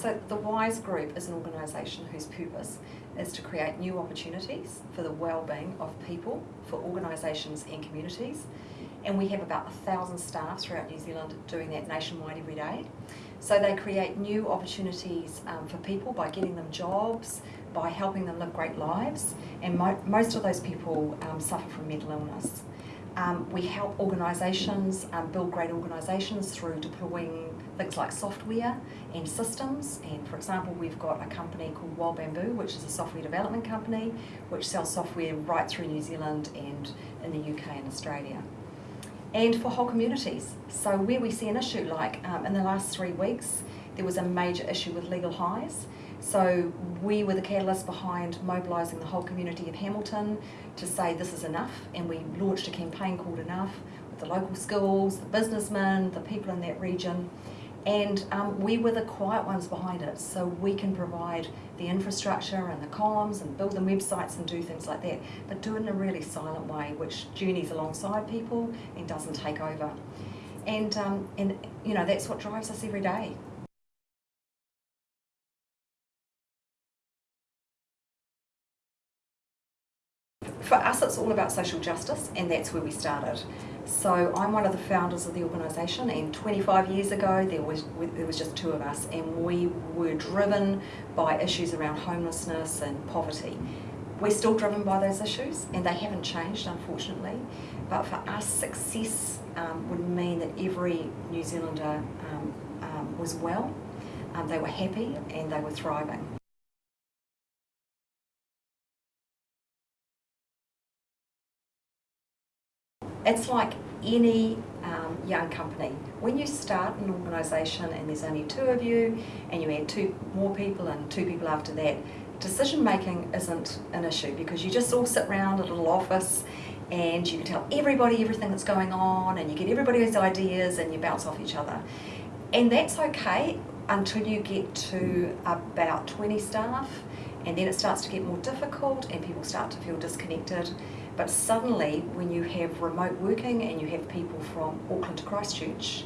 So the WISE Group is an organisation whose purpose is to create new opportunities for the well-being of people, for organisations and communities. And we have about a thousand staff throughout New Zealand doing that nationwide every day. So they create new opportunities um, for people by getting them jobs, by helping them live great lives, and mo most of those people um, suffer from mental illness. Um, we help organisations um, build great organisations through deploying things like software and systems. And for example, we've got a company called Wild Bamboo, which is a software development company, which sells software right through New Zealand and in the UK and Australia and for whole communities. So where we see an issue like um, in the last three weeks, there was a major issue with legal highs. So we were the catalyst behind mobilising the whole community of Hamilton to say this is enough and we launched a campaign called Enough with the local schools, the businessmen, the people in that region. And um, we were the quiet ones behind it so we can provide the infrastructure and the comms and build the websites and do things like that but do it in a really silent way which journeys alongside people and doesn't take over. And um, and you know that's what drives us every day it's all about social justice, and that's where we started. So I'm one of the founders of the organisation, and 25 years ago there was there was just two of us, and we were driven by issues around homelessness and poverty. We're still driven by those issues, and they haven't changed, unfortunately. But for us, success um, would mean that every New Zealander um, um, was well, um, they were happy, and they were thriving. It's like any um, young company. When you start an organisation and there's only two of you and you add two more people and two people after that, decision making isn't an issue because you just all sit around a little office and you can tell everybody everything that's going on and you get everybody's ideas and you bounce off each other. And that's okay until you get to about 20 staff and then it starts to get more difficult and people start to feel disconnected but suddenly, when you have remote working and you have people from Auckland to Christchurch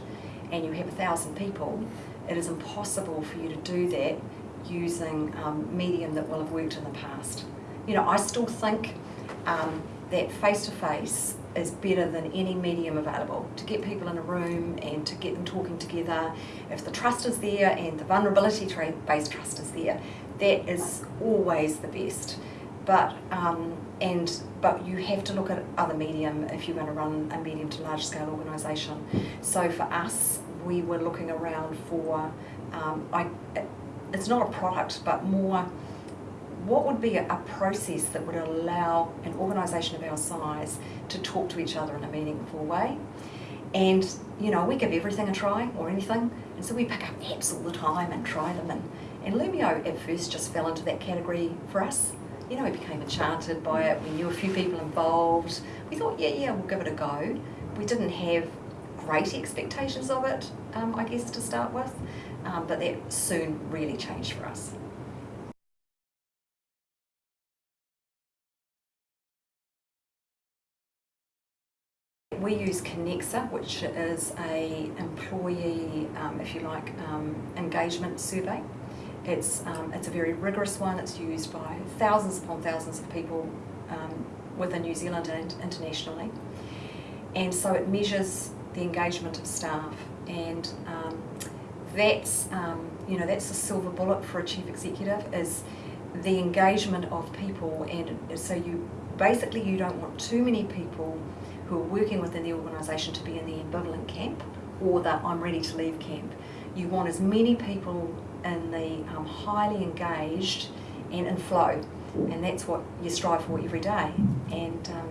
and you have a thousand people, it is impossible for you to do that using um, medium that will have worked in the past. You know, I still think um, that face-to-face -face is better than any medium available to get people in a room and to get them talking together. If the trust is there and the vulnerability-based trust is there, that is always the best but um, and but you have to look at other medium if you're going to run a medium to large scale organisation. So for us, we were looking around for um, I, it's not a product, but more what would be a, process that would allow an organisation of our size to talk to each other in a meaningful way. And you know, we give everything a try or anything, and so we pick up apps all the time and try them. And, and Loomio at first just fell into that category for us you know, we became enchanted by it. We knew a few people involved. We thought, yeah, yeah, we'll give it a go. We didn't have great expectations of it, um, I guess, to start with, um, but that soon really changed for us. We use Kenexa, which is a employee, um, if you like, um, engagement survey. It's, um, it's a very rigorous one. It's used by thousands upon thousands of people um, within New Zealand and internationally. And so it measures the engagement of staff and um, that's, um, you know, that's the silver bullet for a chief executive is the engagement of people and so you basically you don't want too many people who are working within the organisation to be in the ambivalent camp or that I'm ready to leave camp. You want as many people in the um, highly engaged and in flow. And that's what you strive for every day. And um,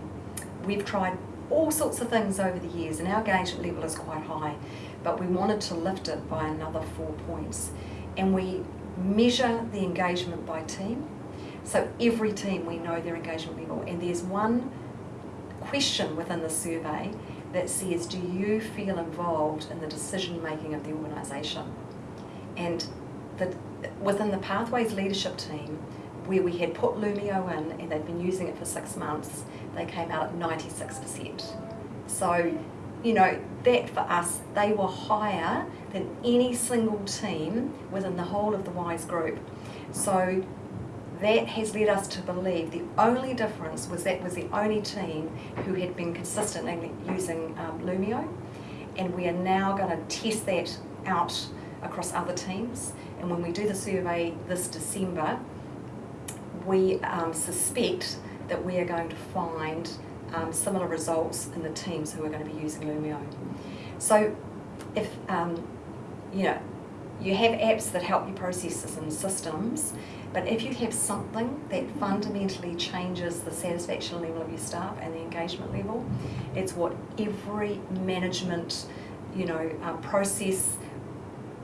we've tried all sorts of things over the years and our engagement level is quite high, but we wanted to lift it by another four points. And we measure the engagement by team. So every team we know their engagement level and there's one question within the survey that says, do you feel involved in the decision making of the organisation? And the, within the Pathways leadership team, where we had put Loomio in and they'd been using it for six months, they came out at 96%. So you know, that for us, they were higher than any single team within the whole of the WISE group. So that has led us to believe the only difference was that was the only team who had been consistently using um, Loomio and we are now going to test that out across other teams and when we do the survey this December we um, suspect that we are going to find um, similar results in the teams who are going to be using Loomio. So if um, you know you have apps that help you processes and systems, but if you have something that fundamentally changes the satisfaction level of your staff and the engagement level, it's what every management, you know, uh, process,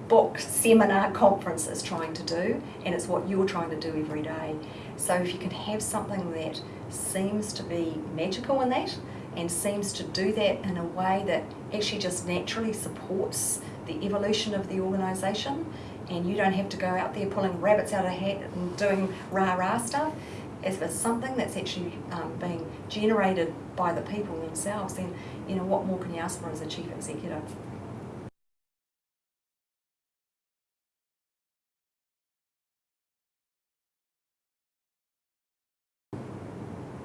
book, seminar, conference is trying to do, and it's what you're trying to do every day. So if you can have something that seems to be magical in that, and seems to do that in a way that actually just naturally supports the evolution of the organisation and you don't have to go out there pulling rabbits out of a hat and doing rah-rah stuff. If it's something that's actually um, being generated by the people themselves, then you know what more can you ask for as a chief executive?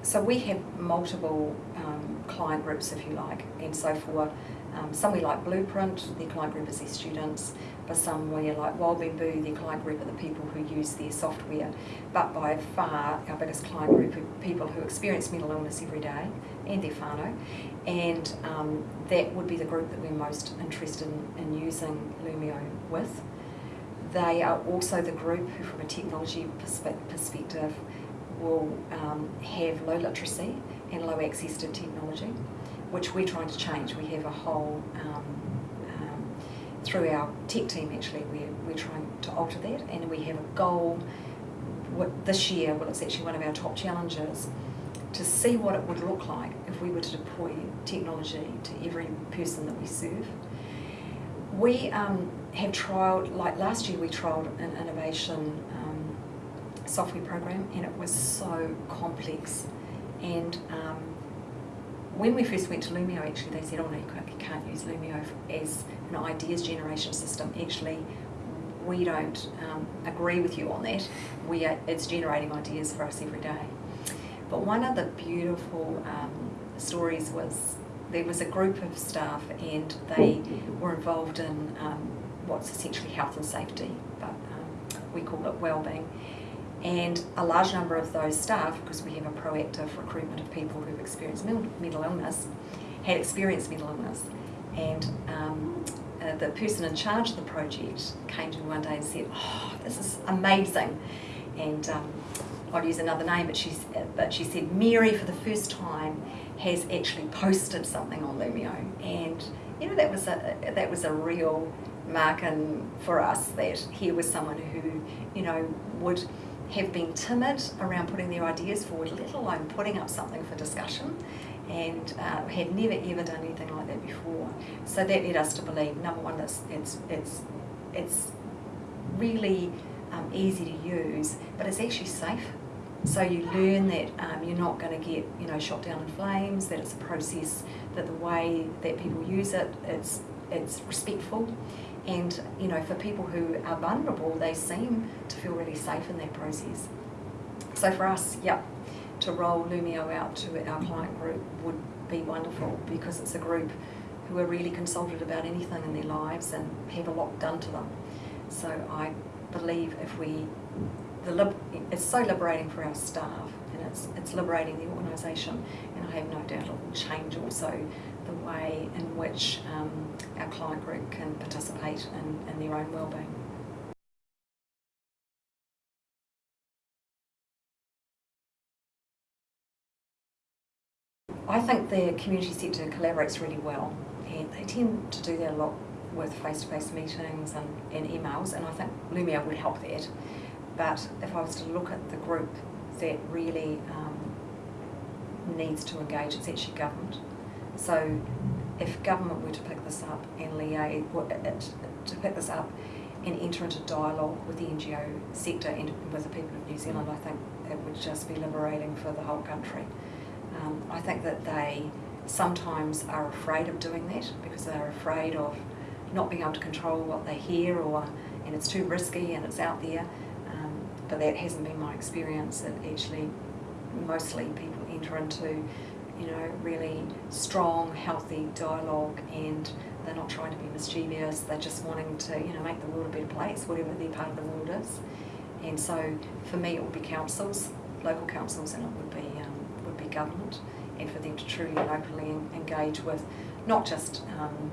So we have multiple um, client groups, if you like, and so for um, some we like Blueprint, their client group is their students. For some we like Wild Bamboo, their client group are the people who use their software. But by far, our biggest client group are people who experience mental illness every day and their whānau. And um, that would be the group that we're most interested in, in using Loomio with. They are also the group who, from a technology perspe perspective, will um, have low literacy and low access to technology which we're trying to change. We have a whole, um, um, through our tech team actually, we're, we're trying to alter that and we have a goal what, this year, well it's actually one of our top challenges, to see what it would look like if we were to deploy technology to every person that we serve. We um, have trialled, like last year we trialled an innovation um, software program and it was so complex and um, when we first went to Loomio actually, they said, oh no, you can't use Loomio as an ideas generation system. Actually, we don't um, agree with you on that. We are, it's generating ideas for us every day. But one of the beautiful um, stories was there was a group of staff and they were involved in um, what's essentially health and safety, but um, we call it well-being. And a large number of those staff, because we have a proactive recruitment of people who've experienced mental illness, had experienced mental illness. And um, uh, the person in charge of the project came to me one day and said, oh, this is amazing. And um, I'll use another name, but, she's, but she said, Mary, for the first time, has actually posted something on Loomio. And, you know, that was a, that was a real marking for us that here was someone who, you know, would have been timid around putting their ideas forward, let alone putting up something for discussion, and uh, had never ever done anything like that before. So that led us to believe, number one, that it's, it's, it's really um, easy to use, but it's actually safe. So you learn that um, you're not going to get, you know, shot down in flames, that it's a process, that the way that people use it, it's, it's respectful, and you know, for people who are vulnerable, they seem to feel really safe in that process. So for us, yeah, to roll Loomio out to our client group would be wonderful because it's a group who are really consulted about anything in their lives and have a lot done to them. So I believe if we, the it's so liberating for our staff and it's, it's liberating the organisation and I have no doubt it will change also the way in which um, our client group can participate in, in their own wellbeing. I think the community sector collaborates really well and they tend to do that a lot with face-to-face -face meetings and, and emails and I think Loomio would help that. But if I was to look at the group that really um, needs to engage, it's actually government. So if government were to pick this up and liaise, to pick this up and enter into dialogue with the NGO sector and with the people of New Zealand, I think it would just be liberating for the whole country. Um, I think that they sometimes are afraid of doing that because they're afraid of not being able to control what they hear or and it's too risky and it's out there. But that hasn't been my experience. It actually mostly people enter into you know really strong, healthy dialogue and they're not trying to be mischievous. They're just wanting to you know make the world a better place, whatever their part of the world is. And so for me, it would be councils, local councils, and it would be um, would be government, and for them to truly and openly engage with not just um,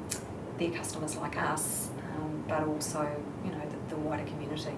their customers like us, um, but also you know the, the wider community.